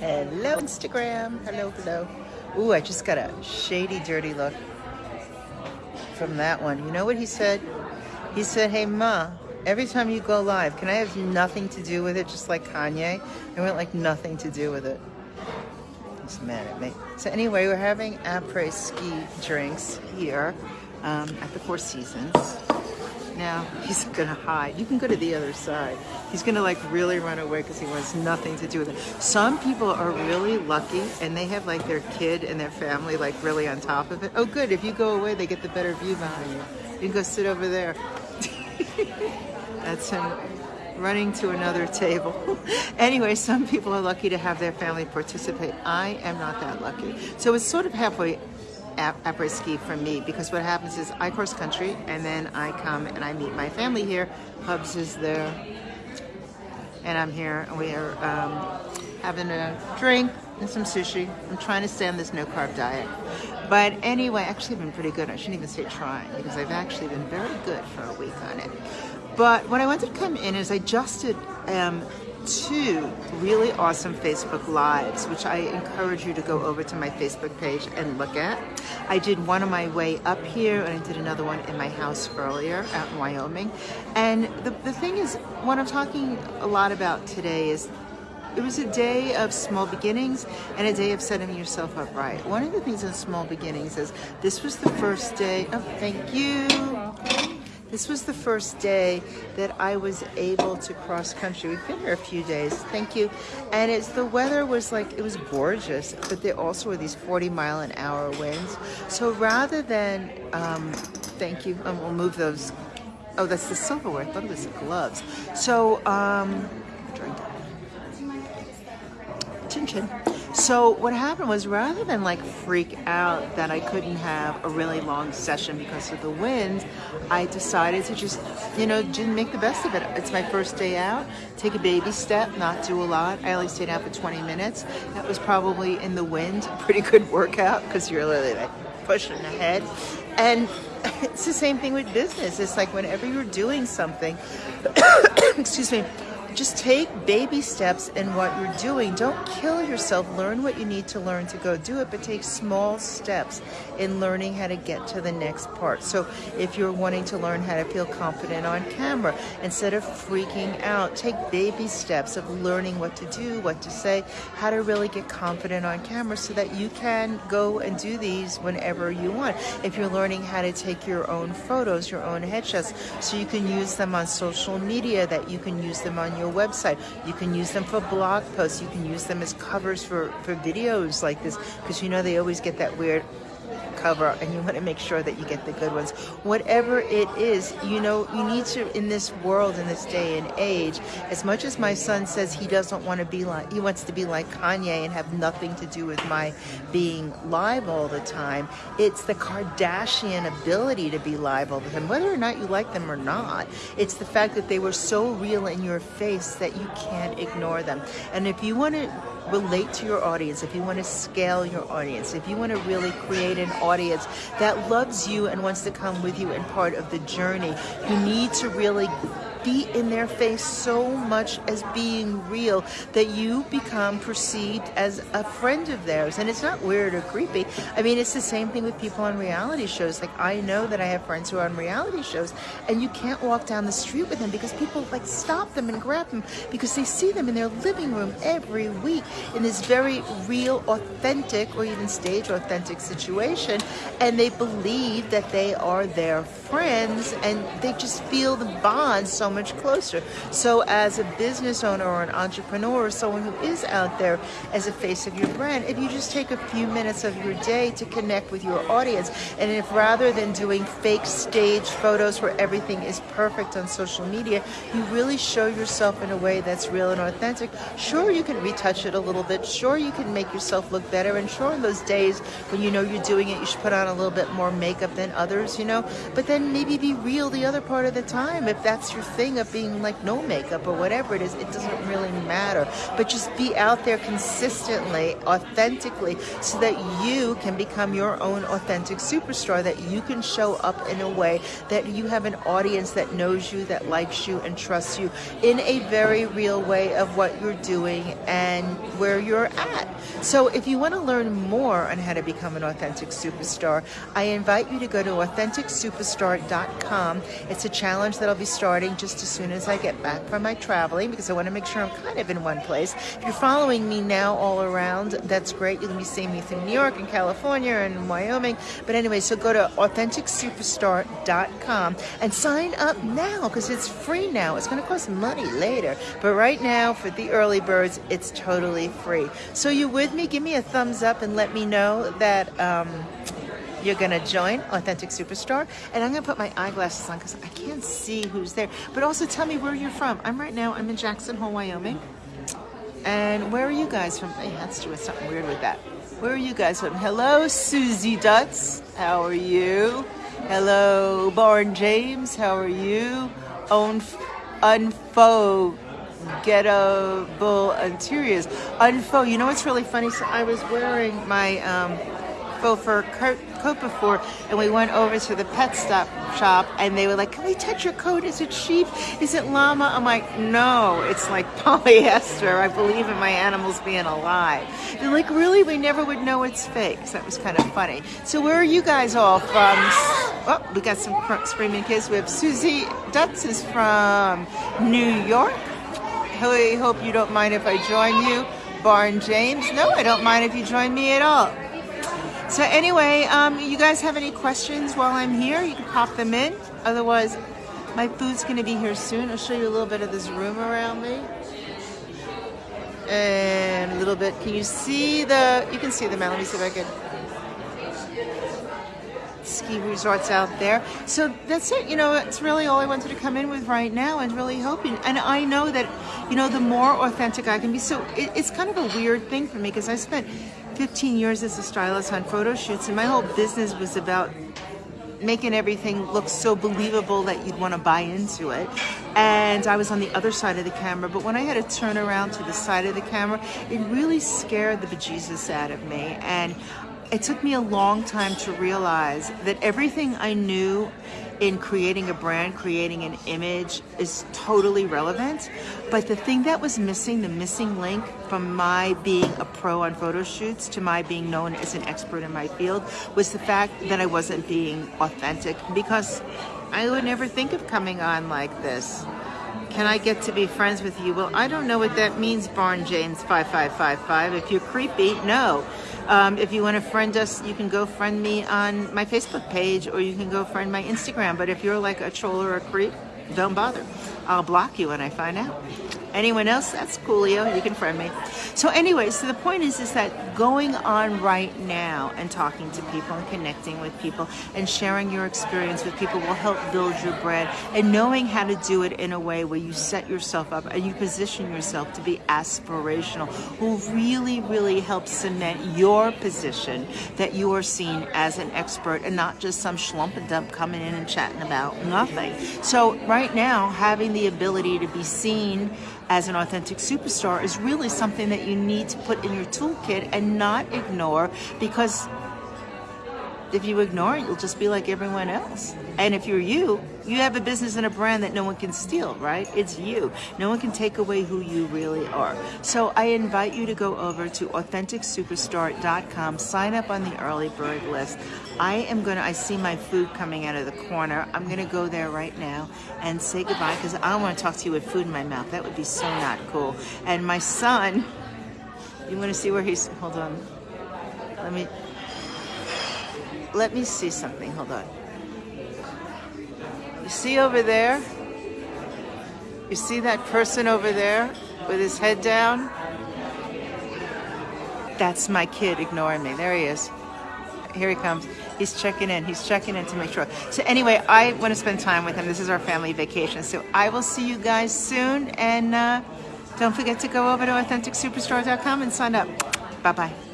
Hello, Instagram. Hello, hello. Ooh, I just got a shady, dirty look from that one. You know what he said? He said, hey, Ma, every time you go live, can I have nothing to do with it, just like Kanye? I went like nothing to do with it. He's mad at me. So anyway, we're having après-ski drinks here um, at the Four Seasons. Now, he's gonna hide. You can go to the other side. He's gonna like really run away because he wants nothing to do with it. Some people are really lucky and they have like their kid and their family like really on top of it. Oh good, if you go away, they get the better view behind you. You can go sit over there. That's him running to another table. anyway, some people are lucky to have their family participate. I am not that lucky. So it's sort of halfway après ski for me because what happens is I cross country and then I come and I meet my family here. Hubs is there and I'm here and we are um, having a drink and some sushi. I'm trying to stay on this no carb diet. But anyway, actually I've been pretty good. I shouldn't even say trying because I've actually been very good for a week on it. But what I wanted to come in is I just did um, two really awesome Facebook Lives, which I encourage you to go over to my Facebook page and look at. I did one on my way up here, and I did another one in my house earlier out in Wyoming. And the, the thing is, what I'm talking a lot about today is it was a day of small beginnings and a day of setting yourself up right. One of the things in small beginnings is this was the first day, oh, thank you. This was the first day that I was able to cross country. We've been here a few days, thank you. And it's the weather was like, it was gorgeous, but there also were these 40 mile an hour winds. So rather than, um, thank you, and we'll move those. Oh, that's the silverware, I thought it was the gloves. So, um, drink. Chin chin. So what happened was rather than like freak out that I couldn't have a really long session because of the wind, I decided to just, you know, make the best of it. It's my first day out, take a baby step, not do a lot. I only stayed out for 20 minutes. That was probably in the wind, pretty good workout because you're literally like pushing ahead. And it's the same thing with business. It's like whenever you're doing something, excuse me, just take baby steps in what you're doing. Don't kill yourself. Learn what you need to learn to go do it, but take small steps in learning how to get to the next part. So if you're wanting to learn how to feel confident on camera, instead of freaking out, take baby steps of learning what to do, what to say, how to really get confident on camera so that you can go and do these whenever you want. If you're learning how to take your own photos, your own headshots, so you can use them on social media, that you can use them on your website. You can use them for blog posts. You can use them as covers for, for videos like this because you know they always get that weird cover and you want to make sure that you get the good ones. Whatever it is, you know, you need to, in this world, in this day and age, as much as my son says he doesn't want to be like, he wants to be like Kanye and have nothing to do with my being live all the time, it's the Kardashian ability to be live all the time, whether or not you like them or not. It's the fact that they were so real in your face that you can't ignore them. And if you want to relate to your audience, if you want to scale your audience, if you want to really create an audience that loves you and wants to come with you and part of the journey, you need to really be in their face so much as being real that you become perceived as a friend of theirs. And it's not weird or creepy. I mean, it's the same thing with people on reality shows. Like, I know that I have friends who are on reality shows, and you can't walk down the street with them because people like stop them and grab them because they see them in their living room every week in this very real, authentic, or even stage authentic situation. And they believe that they are their friends and they just feel the bond so much closer. So as a business owner or an entrepreneur or someone who is out there as a face of your brand, if you just take a few minutes of your day to connect with your audience, and if rather than doing fake stage photos where everything is perfect on social media, you really show yourself in a way that's real and authentic, sure you can retouch it a little bit, sure you can make yourself look better, and sure in those days when you know you're doing it, you should put on a little bit more makeup than others, you know, but then maybe be real the other part of the time if that's your thing of being like no makeup or whatever it is. It doesn't really matter. But just be out there consistently, authentically, so that you can become your own authentic superstar, that you can show up in a way that you have an audience that knows you, that likes you, and trusts you in a very real way of what you're doing and where you're at. So if you want to learn more on how to become an authentic superstar, I invite you to go to AuthenticSuperstar.com. It's a challenge that I'll be starting just as soon as I get back from my traveling because I want to make sure I'm kind of in one place. If you're following me now all around, that's great. You'll be seeing me through New York and California and Wyoming. But anyway, so go to AuthenticSuperstar.com and sign up now because it's free now. It's going to cost money later. But right now, for the early birds, it's totally free. So you with me? Give me a thumbs up and let me know that um, you're to join Authentic Superstar. And I'm to put my eyeglasses on because I can't see who's there. But also tell me where you're from. I'm right now, I'm in Jackson Hole, Wyoming. And where are you guys from? Hey, that's doing something weird with that. Where are you guys from? Hello, Susie Dutz. How are you? Hello, Barn James. How are you? Own Unfo gettable interiors. Unfo. You know what's really funny? So I was wearing my um, fur coat, coat before, and we went over to the pet stop shop, and they were like, "Can we touch your coat? Is it sheep? Is it llama?" I'm like, "No, it's like polyester. I believe in my animals being alive." They're like, "Really? We never would know it's fake." So that was kind of funny. So where are you guys all from? Oh, we got some screaming kids. We have Susie Dutz is from New York. I hope you don't mind if I join you. Barn James, no, I don't mind if you join me at all. So anyway, um, you guys have any questions while I'm here? You can pop them in. Otherwise, my food's gonna be here soon. I'll show you a little bit of this room around me. And a little bit, can you see the, you can see the man. Let me see if I can ski resorts out there. So that's it. You know, it's really all I wanted to come in with right now and really hoping. And I know that, you know, the more authentic I can be. So it, it's kind of a weird thing for me because I spent 15 years as a stylist on photo shoots, and my whole business was about making everything look so believable that you'd want to buy into it. And I was on the other side of the camera, but when I had to turn around to the side of the camera, it really scared the bejesus out of me. And it took me a long time to realize that everything I knew in creating a brand, creating an image is totally relevant. But the thing that was missing, the missing link from my being a pro on photo shoots to my being known as an expert in my field was the fact that I wasn't being authentic because I would never think of coming on like this. Can I get to be friends with you? Well, I don't know what that means, Barn James 5555. If you're creepy, no. Um, if you want to friend us, you can go friend me on my Facebook page or you can go friend my Instagram. But if you're like a troll or a creep, don't bother. I'll block you when I find out. Anyone else? That's coolio. You can friend me. So anyway, so the point is, is that going on right now and talking to people and connecting with people and sharing your experience with people will help build your brand and knowing how to do it in a way where you set yourself up and you position yourself to be aspirational will really, really help cement your position that you are seen as an expert and not just some schlump and dump coming in and chatting about nothing. So right now, having the ability to be seen as an authentic superstar is really something that you need to put in your toolkit and not ignore because if you ignore it, you'll just be like everyone else. And if you're you, you have a business and a brand that no one can steal, right? It's you. No one can take away who you really are. So I invite you to go over to AuthenticSuperstar.com, sign up on the early bird list. I am going to, I see my food coming out of the corner. I'm going to go there right now and say goodbye because I don't want to talk to you with food in my mouth. That would be so not cool. And my son, you want to see where he's, hold on. Let me, let me see something. Hold on. You see over there? You see that person over there with his head down? That's my kid ignoring me. There he is. Here he comes. He's checking in. He's checking in to make sure. So anyway, I want to spend time with him. This is our family vacation. So I will see you guys soon. And uh, don't forget to go over to AuthenticSuperstar.com and sign up. Bye-bye.